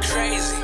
crazy.